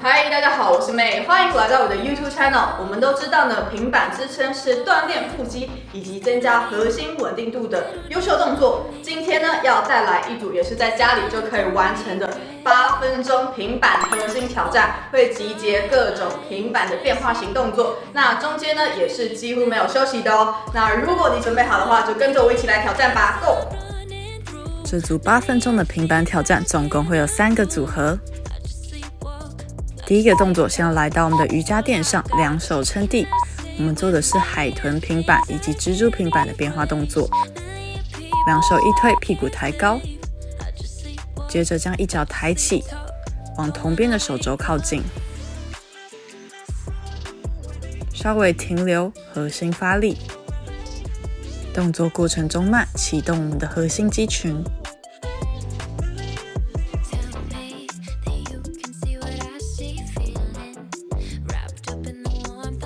嗨，大家好，我是妹，欢迎来到我的 YouTube channel。我们都知道呢，平板支撑是锻炼腹肌以及增加核心稳定度的优秀动作。今天呢，要带来一组也是在家里就可以完成的八分钟平板核心挑战，会集结各种平板的变化型动作。那中间呢，也是几乎没有休息的哦。那如果你准备好的话，就跟着我一起来挑战吧，Go！这组八分钟的平板挑战总共会有三个组合。第一个动作，先要来到我们的瑜伽垫上，两手撑地。我们做的是海豚平板以及蜘蛛平板的变化动作。两手一推，屁股抬高，接着将一脚抬起，往同边的手肘靠近，稍微停留，核心发力。动作过程中慢，启动我们的核心肌群。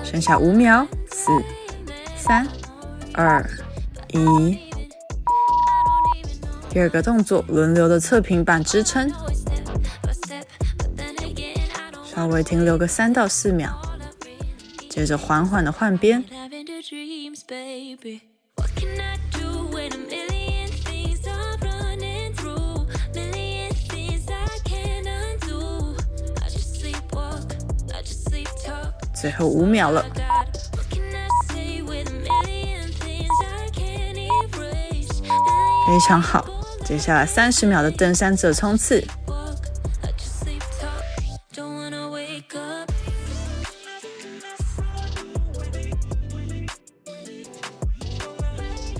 剩下五秒，四、三、二、一。第二个动作，轮流的侧平板支撑，稍微停留个三到四秒，接着缓缓的换边。最后五秒了，非常好。接下来三十秒的登山者冲刺，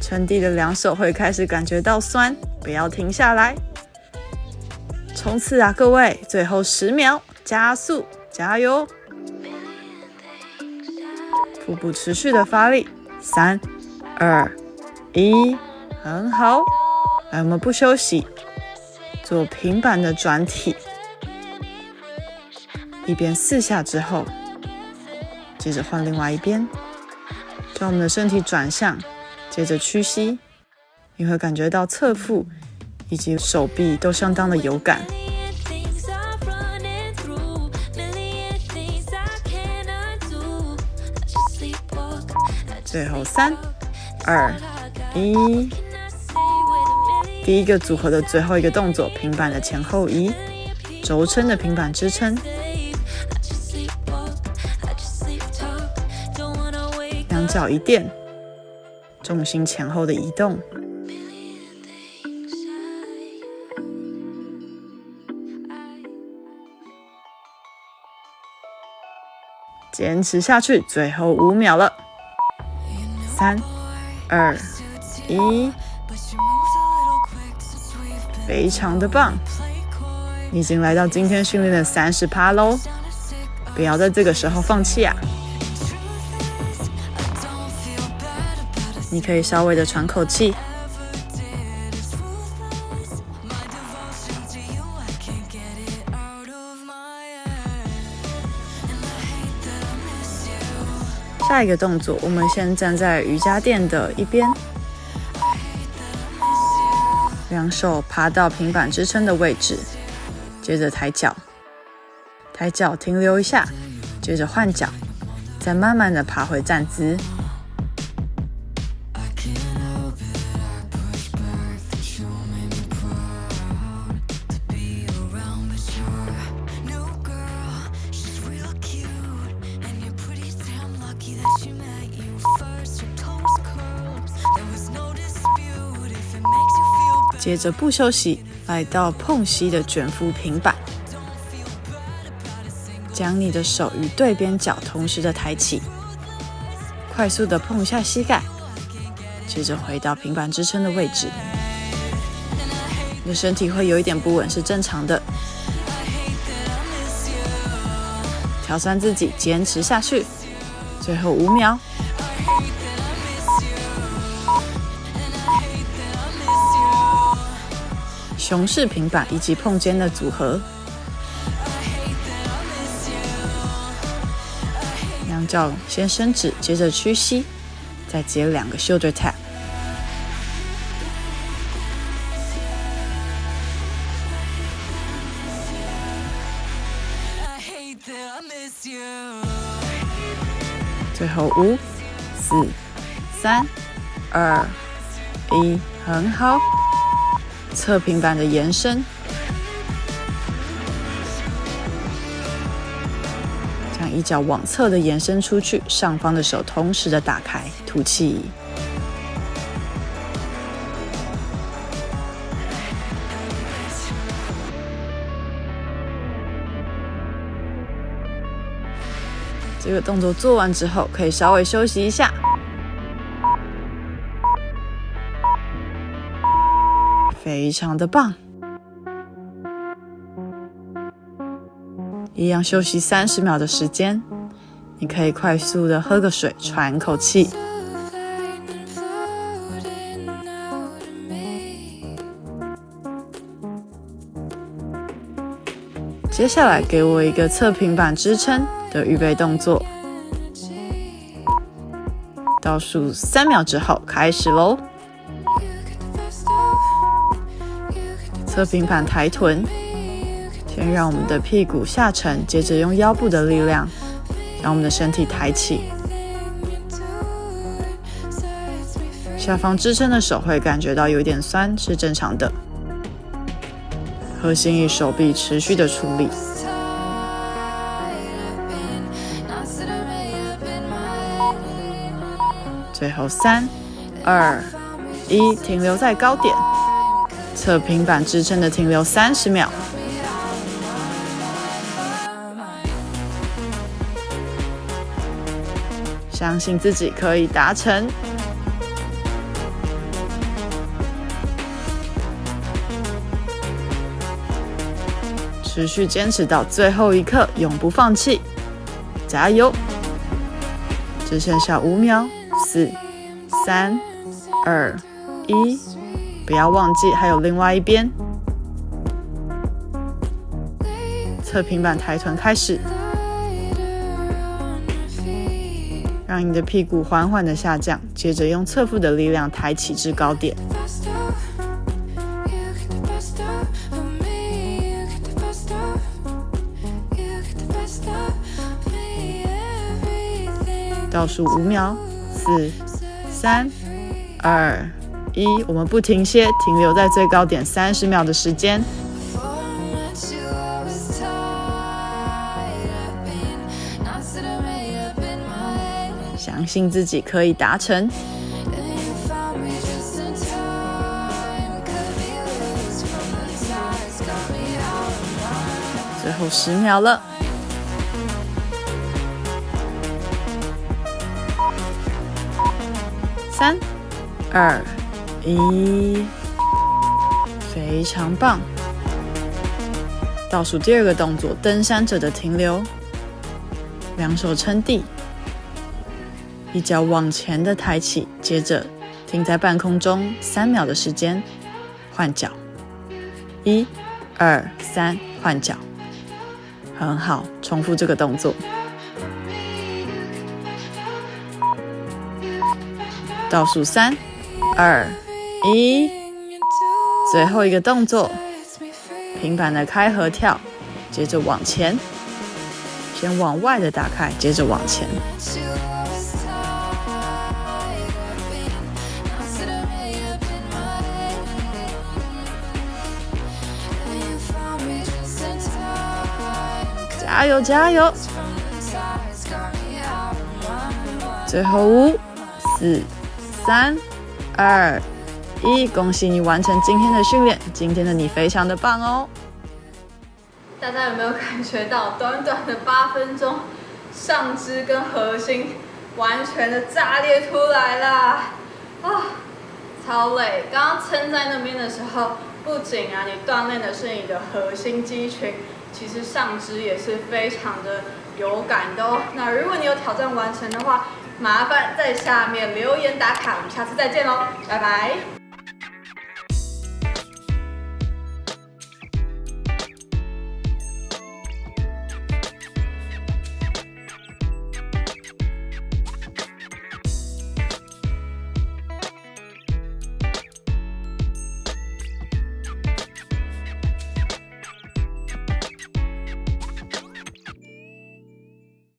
撑地的两手会开始感觉到酸，不要停下来，冲刺啊，各位！最后十秒，加速，加油！腹部持续的发力，三、二、一，很好。来，我们不休息，做平板的转体，一边四下之后，接着换另外一边，将我们的身体转向，接着屈膝，你会感觉到侧腹以及手臂都相当的有感。最后三、二、一，第一个组合的最后一个动作，平板的前后移，轴撑的平板支撑，两脚一垫，重心前后的移动，坚持下去，最后五秒了。三、二、一，非常的棒！已经来到今天训练的三十趴喽，不要在这个时候放弃啊！你可以稍微的喘口气。下一个动作，我们先站在瑜伽垫的一边，两手爬到平板支撑的位置，接着抬脚，抬脚停留一下，接着换脚，再慢慢的爬回站姿。接着不休息，来到碰膝的卷腹平板，将你的手与对边脚同时的抬起，快速的碰一下膝盖，接着回到平板支撑的位置。你的身体会有一点不稳是正常的，挑战自己，坚持下去，最后五秒。熊式平板以及碰肩的组合。两脚先伸直，接着屈膝，再接两个 shoulder tap。最后五、四、三、二、一，很好。侧平板的延伸，将一脚往侧的延伸出去，上方的手同时的打开，吐气。这个动作做完之后，可以稍微休息一下。非常的棒，一样休息三十秒的时间，你可以快速的喝个水，喘口气。接下来给我一个侧平板支撑的预备动作，倒数三秒之后开始喽。侧平板抬臀，先让我们的屁股下沉，接着用腰部的力量将我们的身体抬起。下方支撑的手会感觉到有点酸，是正常的。核心与手臂持续的处理。最后三、二、一，停留在高点。侧平板支撑的停留三十秒，相信自己可以达成，持续坚持到最后一刻，永不放弃，加油！只剩下五秒，四、三、二、一。不要忘记，还有另外一边，侧平板抬臀开始，让你的屁股缓缓的下降，接着用侧腹的力量抬起至高点，倒数五秒，四、三、二。一，我们不停歇，停留在最高点三十秒的时间。相信自己可以达成。最后十秒了，三、二。一，非常棒。倒数第二个动作，登山者的停留，两手撑地，一脚往前的抬起，接着停在半空中三秒的时间，换脚，一、二、三，换脚，很好，重复这个动作。倒数三、二。一，最后一个动作，平板的开合跳，接着往前，先往外的打开，接着往前。加油加油！最后五、四、三、二。一，恭喜你完成今天的训练。今天的你非常的棒哦！大家有没有感觉到，短短的八分钟，上肢跟核心完全的炸裂出来啦！啊，超累！刚刚撑在那边的时候，不仅啊，你锻炼的是你的核心肌群，其实上肢也是非常的有感的哦。那如果你有挑战完成的话，麻烦在下面留言打卡。我们下次再见喽，拜拜！